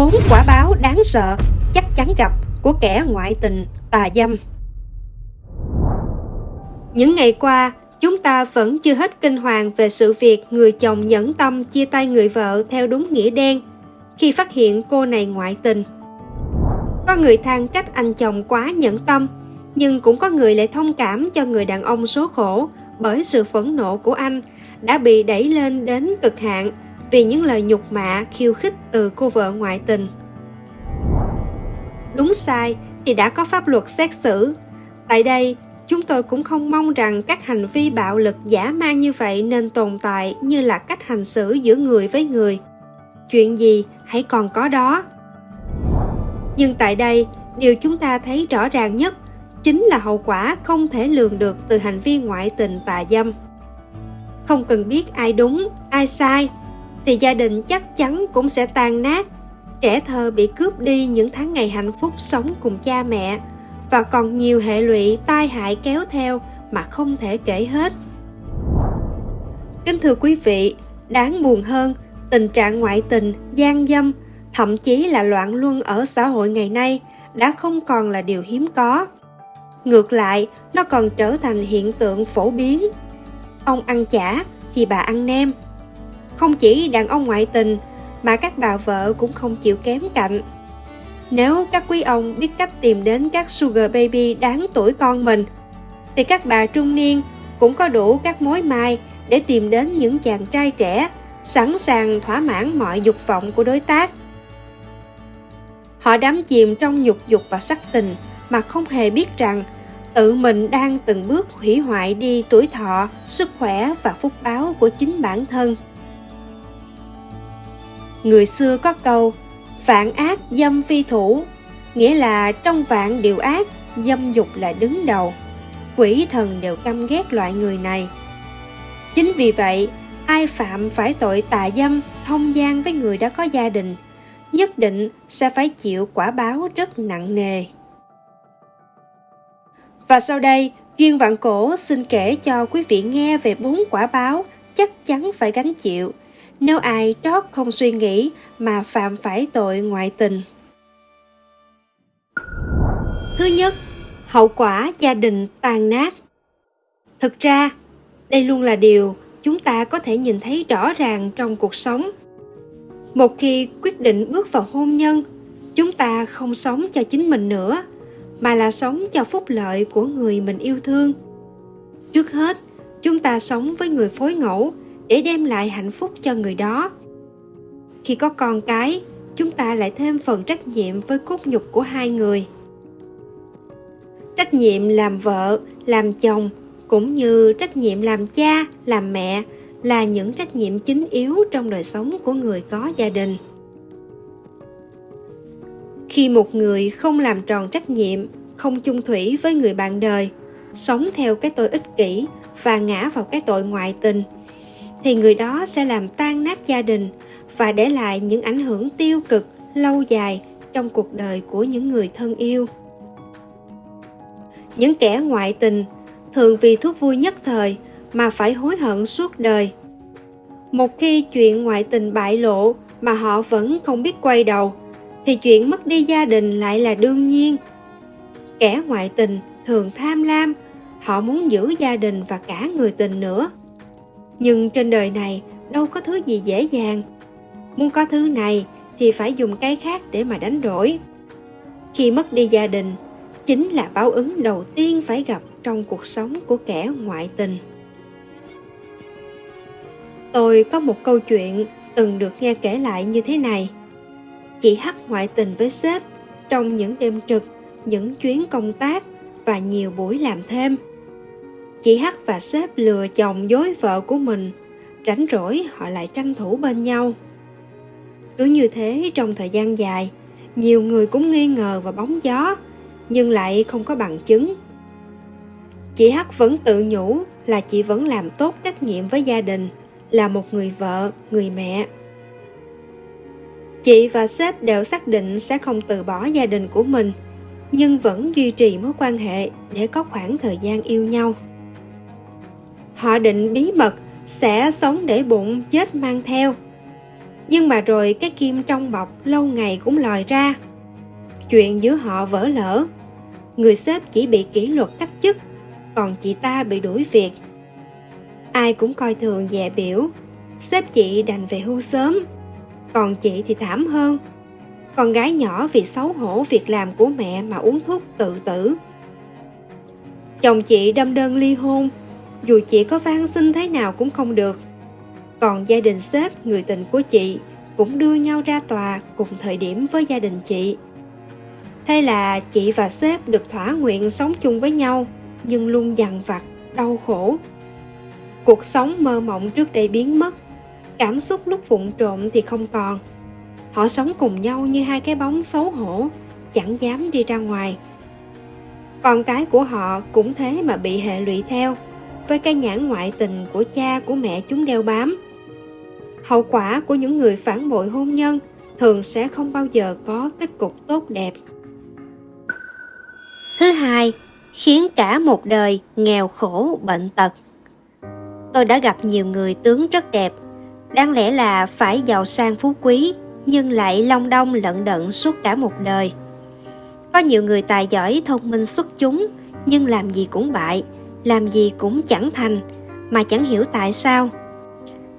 bốn quả báo đáng sợ chắc chắn gặp của kẻ ngoại tình tà dâm. Những ngày qua, chúng ta vẫn chưa hết kinh hoàng về sự việc người chồng nhẫn tâm chia tay người vợ theo đúng nghĩa đen khi phát hiện cô này ngoại tình. Có người than trách anh chồng quá nhẫn tâm, nhưng cũng có người lại thông cảm cho người đàn ông số khổ bởi sự phẫn nộ của anh đã bị đẩy lên đến cực hạn vì những lời nhục mạ khiêu khích từ cô vợ ngoại tình. Đúng sai, thì đã có pháp luật xét xử. Tại đây, chúng tôi cũng không mong rằng các hành vi bạo lực giả man như vậy nên tồn tại như là cách hành xử giữa người với người. Chuyện gì hãy còn có đó. Nhưng tại đây, điều chúng ta thấy rõ ràng nhất chính là hậu quả không thể lường được từ hành vi ngoại tình tà dâm. Không cần biết ai đúng, ai sai thì gia đình chắc chắn cũng sẽ tan nát. Trẻ thơ bị cướp đi những tháng ngày hạnh phúc sống cùng cha mẹ. Và còn nhiều hệ lụy, tai hại kéo theo mà không thể kể hết. Kính thưa quý vị, đáng buồn hơn, tình trạng ngoại tình, gian dâm, thậm chí là loạn luân ở xã hội ngày nay đã không còn là điều hiếm có. Ngược lại, nó còn trở thành hiện tượng phổ biến. Ông ăn chả thì bà ăn nem không chỉ đàn ông ngoại tình, mà các bà vợ cũng không chịu kém cạnh. Nếu các quý ông biết cách tìm đến các sugar baby đáng tuổi con mình, thì các bà trung niên cũng có đủ các mối mai để tìm đến những chàng trai trẻ, sẵn sàng thỏa mãn mọi dục vọng của đối tác. Họ đắm chìm trong nhục dục và sắc tình mà không hề biết rằng tự mình đang từng bước hủy hoại đi tuổi thọ, sức khỏe và phúc báo của chính bản thân người xưa có câu, vạn ác dâm phi thủ. Nghĩa là trong vạn điều ác, dâm dục là đứng đầu. Quỷ thần đều căm ghét loại người này. Chính vì vậy, ai phạm phải tội tà dâm, thông gian với người đã có gia đình, nhất định sẽ phải chịu quả báo rất nặng nề. Và sau đây, duyên vạn cổ xin kể cho quý vị nghe về bốn quả báo chắc chắn phải gánh chịu nếu ai trót không suy nghĩ mà phạm phải tội ngoại tình. Thứ nhất, hậu quả gia đình tan nát. Thực ra, đây luôn là điều chúng ta có thể nhìn thấy rõ ràng trong cuộc sống. Một khi quyết định bước vào hôn nhân, chúng ta không sống cho chính mình nữa, mà là sống cho phúc lợi của người mình yêu thương. Trước hết, chúng ta sống với người phối ngẫu để đem lại hạnh phúc cho người đó. Khi có con cái, chúng ta lại thêm phần trách nhiệm với cốt nhục của hai người. Trách nhiệm làm vợ, làm chồng, cũng như trách nhiệm làm cha, làm mẹ là những trách nhiệm chính yếu trong đời sống của người có gia đình. Khi một người không làm tròn trách nhiệm, không chung thủy với người bạn đời, sống theo cái tôi ích kỷ và ngã vào cái tội ngoại tình thì người đó sẽ làm tan nát gia đình và để lại những ảnh hưởng tiêu cực lâu dài trong cuộc đời của những người thân yêu. Những kẻ ngoại tình thường vì thú vui nhất thời mà phải hối hận suốt đời. Một khi chuyện ngoại tình bại lộ mà họ vẫn không biết quay đầu, thì chuyện mất đi gia đình lại là đương nhiên. Kẻ ngoại tình thường tham lam, họ muốn giữ gia đình và cả người tình nữa nhưng trên đời này, đâu có thứ gì dễ dàng. Muốn có thứ này thì phải dùng cái khác để mà đánh đổi. Khi mất đi gia đình, chính là báo ứng đầu tiên phải gặp trong cuộc sống của kẻ ngoại tình. Tôi có một câu chuyện từng được nghe kể lại như thế này. Chị hắc ngoại tình với sếp trong những đêm trực, những chuyến công tác và nhiều buổi làm thêm chị hắc và sếp lừa chồng dối vợ của mình, rảnh rỗi họ lại tranh thủ bên nhau. Cứ như thế, trong thời gian dài, nhiều người cũng nghi ngờ và bóng gió, nhưng lại không có bằng chứng. Chị hắc vẫn tự nhủ là chị vẫn làm tốt trách nhiệm với gia đình, là một người vợ, người mẹ. Chị và sếp đều xác định sẽ không từ bỏ gia đình của mình, nhưng vẫn duy trì mối quan hệ để có khoảng thời gian yêu nhau họ định bí mật sẽ sống để bụng chết mang theo Nhưng mà rồi cái kim trong bọc lâu ngày cũng lòi ra. Chuyện giữa họ vỡ lỡ. Người sếp chỉ bị kỷ luật cách chức, còn chị ta bị đuổi việc. Ai cũng coi thường dè biểu, sếp chị đành về hưu sớm. Còn chị thì thảm hơn. Con gái nhỏ vì xấu hổ việc làm của mẹ mà uống thuốc tự tử. Chồng chị đâm đơn ly hôn, dù chị có van xin thế nào cũng không được. Còn gia đình sếp, người tình của chị cũng đưa nhau ra tòa cùng thời điểm với gia đình chị. Thế là chị và sếp được thỏa nguyện sống chung với nhau, nhưng luôn dằn vặt, đau khổ. Cuộc sống mơ mộng trước đây biến mất, cảm xúc lúc vụn trộm thì không còn. Họ sống cùng nhau như hai cái bóng xấu hổ, chẳng dám đi ra ngoài. Con cái của họ cũng thế mà bị hệ lụy theo, với cái nhãn ngoại tình của cha của mẹ chúng đeo bám. Hậu quả của những người phản bội hôn nhân thường sẽ không bao giờ có kết cục tốt đẹp. Thứ hai, khiến cả một đời nghèo khổ bệnh tật. Tôi đã gặp nhiều người tướng rất đẹp, đáng lẽ là phải giàu sang phú quý, nhưng lại long đong lận đận suốt cả một đời. Có nhiều người tài giỏi thông minh xuất chúng, nhưng làm gì cũng bại, làm gì cũng chẳng thành, mà chẳng hiểu tại sao.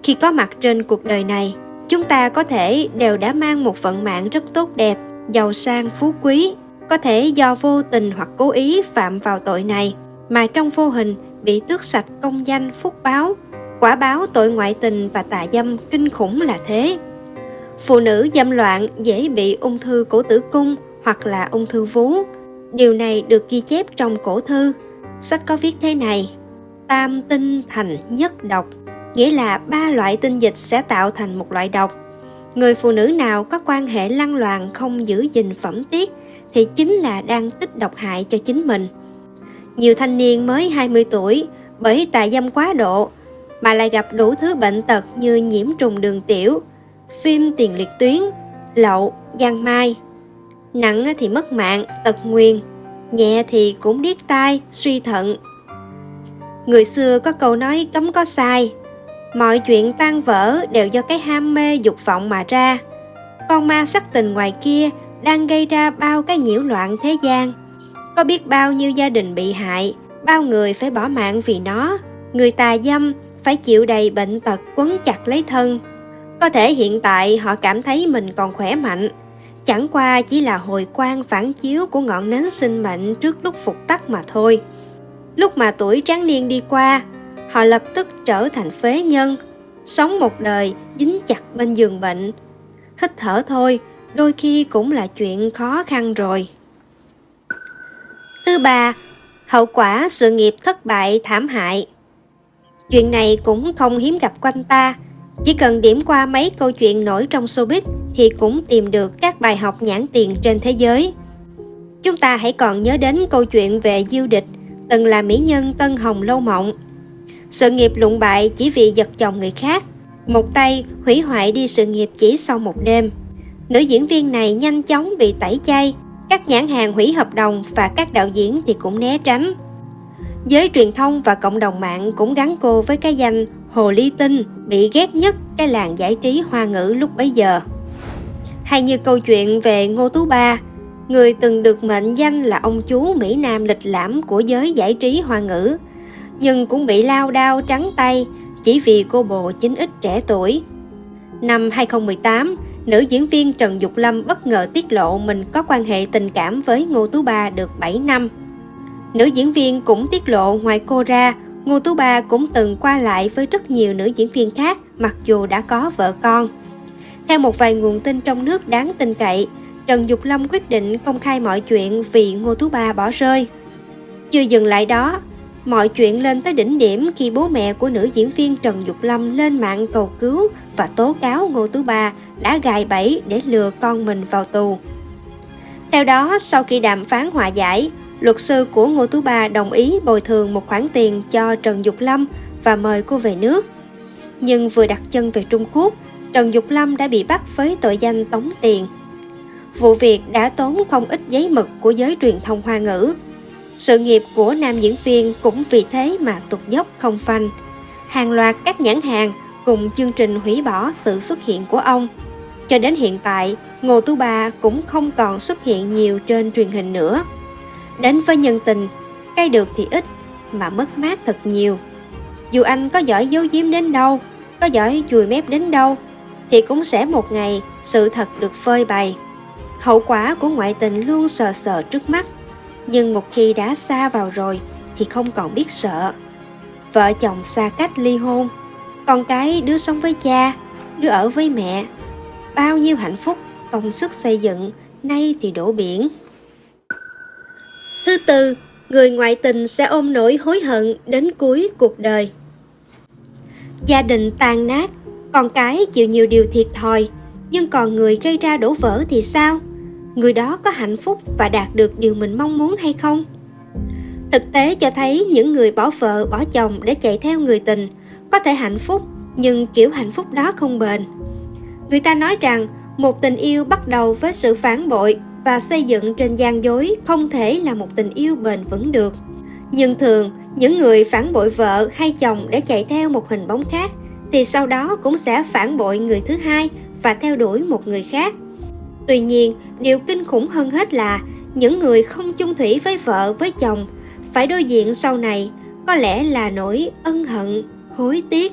Khi có mặt trên cuộc đời này, chúng ta có thể đều đã mang một vận mạng rất tốt đẹp, giàu sang phú quý, có thể do vô tình hoặc cố ý phạm vào tội này, mà trong vô hình bị tước sạch công danh phúc báo. Quả báo tội ngoại tình và tà dâm kinh khủng là thế. Phụ nữ dâm loạn dễ bị ung thư cổ tử cung hoặc là ung thư vú. Điều này được ghi chép trong cổ thư. Sách có viết thế này: Tam tinh thành nhất độc, nghĩa là ba loại tinh dịch sẽ tạo thành một loại độc. Người phụ nữ nào có quan hệ lăng loàn không giữ gìn phẩm tiết thì chính là đang tích độc hại cho chính mình. Nhiều thanh niên mới 20 tuổi bởi tà dâm quá độ mà lại gặp đủ thứ bệnh tật như nhiễm trùng đường tiểu, phim tiền liệt tuyến, lậu, giang mai. Nặng thì mất mạng, tật nguyền, nhẹ thì cũng điếc tai, suy thận. Người xưa có câu nói cấm có sai, mọi chuyện tan vỡ đều do cái ham mê dục vọng mà ra. Con ma sắc tình ngoài kia đang gây ra bao cái nhiễu loạn thế gian. Có biết bao nhiêu gia đình bị hại, bao người phải bỏ mạng vì nó, người tà dâm phải chịu đầy bệnh tật quấn chặt lấy thân. Có thể hiện tại họ cảm thấy mình còn khỏe mạnh, chẳng qua chỉ là hồi quang phản chiếu của ngọn nến sinh mệnh trước lúc phục tắt mà thôi. Lúc mà tuổi tráng niên đi qua, họ lập tức trở thành phế nhân, sống một đời dính chặt bên giường bệnh. Hít thở thôi, đôi khi cũng là chuyện khó khăn rồi. Thứ ba, hậu quả sự nghiệp thất bại thảm hại. Chuyện này cũng không hiếm gặp quanh ta, chỉ cần điểm qua mấy câu chuyện nổi trong showbiz thì cũng tìm được các bài học nhãn tiền trên thế giới. Chúng ta hãy còn nhớ đến câu chuyện về Diêu Địch, từng là mỹ nhân Tân Hồng Lâu Mộng. Sự nghiệp lụng bại chỉ vì giật chồng người khác, một tay hủy hoại đi sự nghiệp chỉ sau một đêm. Nữ diễn viên này nhanh chóng bị tẩy chay, các nhãn hàng hủy hợp đồng và các đạo diễn thì cũng né tránh. Giới truyền thông và cộng đồng mạng cũng gắn cô với cái danh Hồ Ly Tinh bị ghét nhất cái làng giải trí hoa ngữ lúc bấy giờ. Hay như câu chuyện về Ngô Tú Ba, người từng được mệnh danh là ông chú Mỹ Nam lịch lãm của giới giải trí hoa ngữ, nhưng cũng bị lao đao trắng tay chỉ vì cô bồ chính ít trẻ tuổi. Năm 2018, nữ diễn viên Trần Dục Lâm bất ngờ tiết lộ mình có quan hệ tình cảm với Ngô Tú Ba được 7 năm. Nữ diễn viên cũng tiết lộ ngoài cô ra, Ngô Tú Ba cũng từng qua lại với rất nhiều nữ diễn viên khác mặc dù đã có vợ con. Theo một vài nguồn tin trong nước đáng tin cậy, Trần Dục Lâm quyết định công khai mọi chuyện vì Ngô Tú Ba bỏ rơi. Chưa dừng lại đó, mọi chuyện lên tới đỉnh điểm khi bố mẹ của nữ diễn viên Trần Dục Lâm lên mạng cầu cứu và tố cáo Ngô Tú Ba đã gài bẫy để lừa con mình vào tù. Theo đó, sau khi đàm phán hòa giải, luật sư của Ngô Tú Ba đồng ý bồi thường một khoản tiền cho Trần Dục Lâm và mời cô về nước. Nhưng vừa đặt chân về Trung Quốc, Trần Dục Lâm đã bị bắt với tội danh tống tiền. Vụ việc đã tốn không ít giấy mực của giới truyền thông hoa ngữ. Sự nghiệp của nam diễn viên cũng vì thế mà tụt dốc không phanh. Hàng loạt các nhãn hàng cùng chương trình hủy bỏ sự xuất hiện của ông. Cho đến hiện tại, Ngô Tú Ba cũng không còn xuất hiện nhiều trên truyền hình nữa. Đến với nhân tình, cay được thì ít, mà mất mát thật nhiều. Dù anh có giỏi giấu giếm đến đâu, có giỏi chùi mép đến đâu, thì cũng sẽ một ngày sự thật được phơi bày. Hậu quả của ngoại tình luôn sờ sờ trước mắt, nhưng một khi đã xa vào rồi thì không còn biết sợ. Vợ chồng xa cách ly hôn, con cái đứa sống với cha, đứa ở với mẹ. Bao nhiêu hạnh phúc, công sức xây dựng, nay thì đổ biển. Thứ tư, người ngoại tình sẽ ôm nỗi hối hận đến cuối cuộc đời. Gia đình tan nát, con cái chịu nhiều điều thiệt thòi, nhưng còn người gây ra đổ vỡ thì sao? Người đó có hạnh phúc và đạt được điều mình mong muốn hay không? Thực tế cho thấy những người bỏ vợ, bỏ chồng để chạy theo người tình có thể hạnh phúc, nhưng kiểu hạnh phúc đó không bền. Người ta nói rằng một tình yêu bắt đầu với sự phản bội và xây dựng trên gian dối không thể là một tình yêu bền vững được. Nhưng thường, những người phản bội vợ hay chồng để chạy theo một hình bóng khác thì sau đó cũng sẽ phản bội người thứ hai và theo đuổi một người khác. Tuy nhiên, điều kinh khủng hơn hết là những người không chung thủy với vợ với chồng phải đối diện sau này có lẽ là nỗi ân hận, hối tiếc.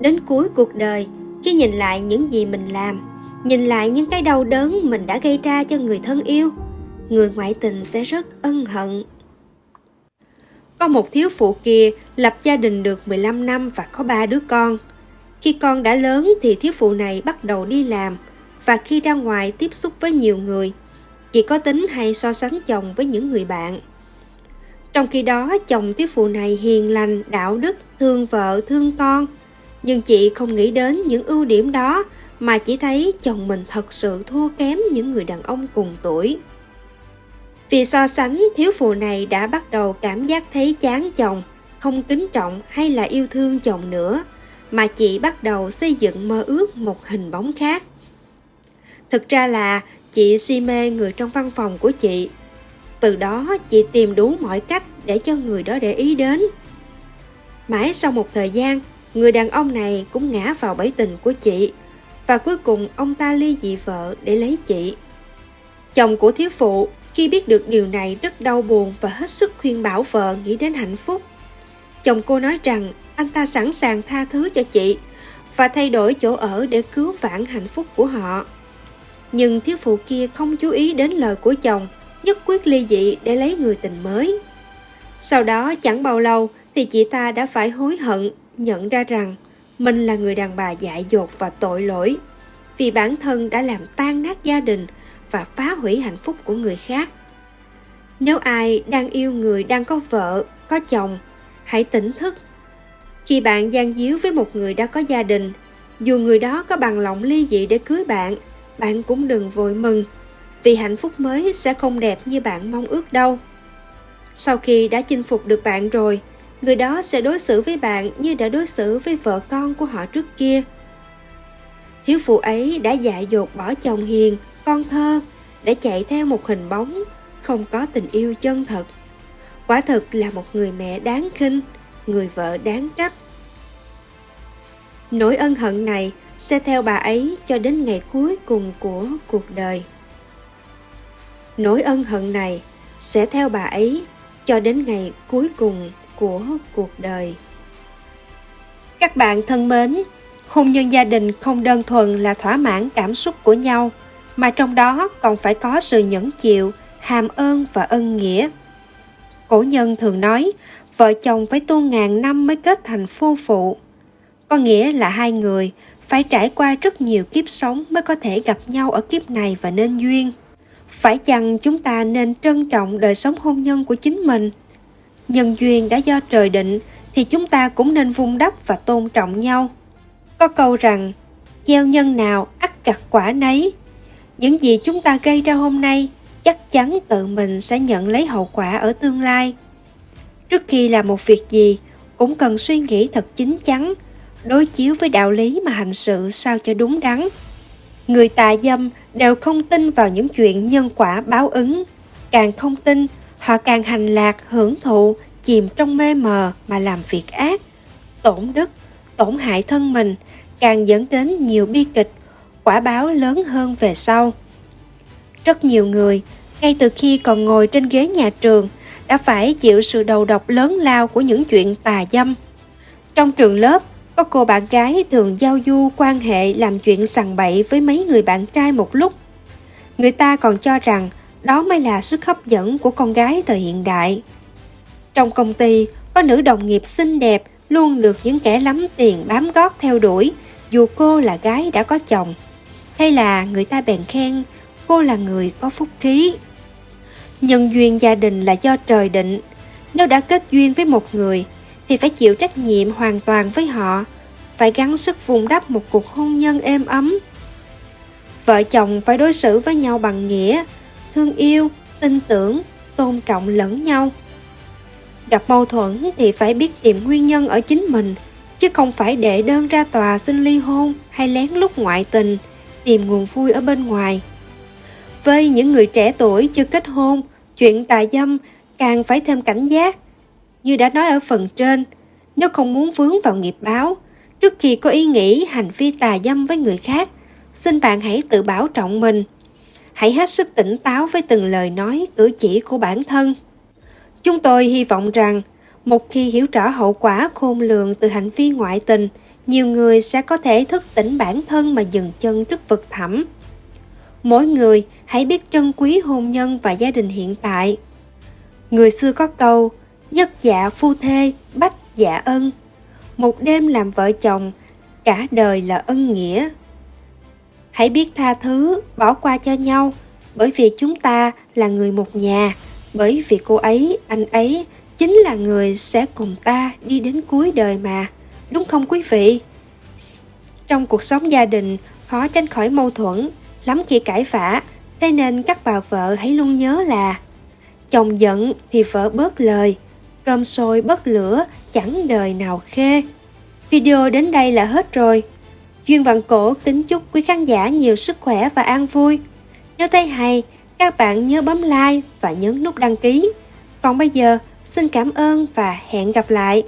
Đến cuối cuộc đời, khi nhìn lại những gì mình làm, nhìn lại những cái đau đớn mình đã gây ra cho người thân yêu, người ngoại tình sẽ rất ân hận. Có một thiếu phụ kia lập gia đình được 15 năm và có ba đứa con. Khi con đã lớn thì thiếu phụ này bắt đầu đi làm và khi ra ngoài tiếp xúc với nhiều người, chị có tính hay so sánh chồng với những người bạn. Trong khi đó, chồng thiếu phụ này hiền lành, đạo đức, thương vợ, thương con. Nhưng chị không nghĩ đến những ưu điểm đó mà chỉ thấy chồng mình thật sự thua kém những người đàn ông cùng tuổi. Vì so sánh, thiếu phụ này đã bắt đầu cảm giác thấy chán chồng, không kính trọng hay là yêu thương chồng nữa, mà chị bắt đầu xây dựng mơ ước một hình bóng khác. Thực ra là chị si mê người trong văn phòng của chị. Từ đó chị tìm đủ mọi cách để cho người đó để ý đến. Mãi sau một thời gian, người đàn ông này cũng ngã vào bẫy tình của chị và cuối cùng ông ta ly dị vợ để lấy chị. Chồng của thiếu phụ khi biết được điều này rất đau buồn và hết sức khuyên bảo vợ nghĩ đến hạnh phúc. Chồng cô nói rằng anh ta sẵn sàng tha thứ cho chị và thay đổi chỗ ở để cứu vãn hạnh phúc của họ. Nhưng thiếu phụ kia không chú ý đến lời của chồng, nhất quyết ly dị để lấy người tình mới. Sau đó chẳng bao lâu thì chị ta đã phải hối hận, nhận ra rằng mình là người đàn bà dại dột và tội lỗi vì bản thân đã làm tan nát gia đình và phá hủy hạnh phúc của người khác. Nếu ai đang yêu người đang có vợ, có chồng, hãy tỉnh thức. Khi bạn gian díu với một người đã có gia đình, dù người đó có bằng lòng ly dị để cưới bạn, bạn cũng đừng vội mừng, vì hạnh phúc mới sẽ không đẹp như bạn mong ước đâu. Sau khi đã chinh phục được bạn rồi, người đó sẽ đối xử với bạn như đã đối xử với vợ con của họ trước kia. Thiếu phụ ấy đã dại dột bỏ chồng hiền, con thơ để chạy theo một hình bóng, không có tình yêu chân thật. Quả thực là một người mẹ đáng khinh, người vợ đáng trách. Nỗi ân hận này sẽ theo bà ấy cho đến ngày cuối cùng của cuộc đời. Nỗi ân hận này sẽ theo bà ấy cho đến ngày cuối cùng của cuộc đời. Các bạn thân mến, hôn nhân gia đình không đơn thuần là thỏa mãn cảm xúc của nhau, mà trong đó còn phải có sự nhẫn chịu, hàm ơn và ân nghĩa. Cổ nhân thường nói, vợ chồng phải tu ngàn năm mới kết thành phu phụ. Có nghĩa là hai người phải trải qua rất nhiều kiếp sống mới có thể gặp nhau ở kiếp này và nên duyên. Phải chăng chúng ta nên trân trọng đời sống hôn nhân của chính mình? Nhân duyên đã do trời định thì chúng ta cũng nên vun đắp và tôn trọng nhau. Có câu rằng, gieo nhân nào ắt gặt quả nấy. Những gì chúng ta gây ra hôm nay chắc chắn tự mình sẽ nhận lấy hậu quả ở tương lai. Trước khi làm một việc gì, cũng cần suy nghĩ thật chính chắn, đối chiếu với đạo lý mà hành sự sao cho đúng đắn. Người tà dâm đều không tin vào những chuyện nhân quả báo ứng. Càng không tin, họ càng hành lạc, hưởng thụ, chìm trong mê mờ mà làm việc ác, tổn đức, tổn hại thân mình, càng dẫn đến nhiều bi kịch, quả báo lớn hơn về sau. Rất nhiều người, ngay từ khi còn ngồi trên ghế nhà trường, đã phải chịu sự đầu độc lớn lao của những chuyện tà dâm. Trong trường lớp, có cô bạn gái thường giao du quan hệ làm chuyện sằng bậy với mấy người bạn trai một lúc. Người ta còn cho rằng đó mới là sức hấp dẫn của con gái thời hiện đại. Trong công ty, có nữ đồng nghiệp xinh đẹp luôn được những kẻ lắm tiền bám gót theo đuổi, dù cô là gái đã có chồng. Hay là người ta bèn khen cô là người có phúc khí. Nhân duyên gia đình là do trời định. Nếu đã kết duyên với một người, thì phải chịu trách nhiệm hoàn toàn với họ, phải gắng sức vùng đắp một cuộc hôn nhân êm ấm. Vợ chồng phải đối xử với nhau bằng nghĩa, thương yêu, tin tưởng, tôn trọng lẫn nhau. Gặp mâu thuẫn thì phải biết tìm nguyên nhân ở chính mình, chứ không phải để đơn ra tòa xin ly hôn hay lén lút ngoại tình, tìm nguồn vui ở bên ngoài. Với những người trẻ tuổi chưa kết hôn, chuyện tà dâm càng phải thêm cảnh giác. Như đã nói ở phần trên, nếu không muốn vướng vào nghiệp báo, trước khi có ý nghĩ hành vi tà dâm với người khác, xin bạn hãy tự bảo trọng mình. Hãy hết sức tỉnh táo với từng lời nói, cử chỉ của bản thân. Chúng tôi hy vọng rằng, một khi hiểu rõ hậu quả khôn lường từ hành vi ngoại tình, nhiều người sẽ có thể thức tỉnh bản thân mà dừng chân trước vực thẳm. Mỗi người hãy biết trân quý hôn nhân và gia đình hiện tại. Người xưa có câu, nhất dạ phu thê, bách dạ ân. Một đêm làm vợ chồng, cả đời là ân nghĩa. Hãy biết tha thứ, bỏ qua cho nhau, bởi vì chúng ta là người một nhà, bởi vì cô ấy, anh ấy chính là người sẽ cùng ta đi đến cuối đời mà, đúng không quý vị? Trong cuộc sống gia đình, khó tránh khỏi mâu thuẫn, lắm khi cãi vã, thế nên các bà vợ hãy luôn nhớ là chồng giận thì vợ bớt lời, cơm sôi bớt lửa chẳng đời nào khê. Video đến đây là hết rồi. Duyên Vạn Cổ kính chúc quý khán giả nhiều sức khỏe và an vui. Nếu thấy hay, các bạn nhớ bấm like và nhấn nút đăng ký. Còn bây giờ, xin cảm ơn và hẹn gặp lại.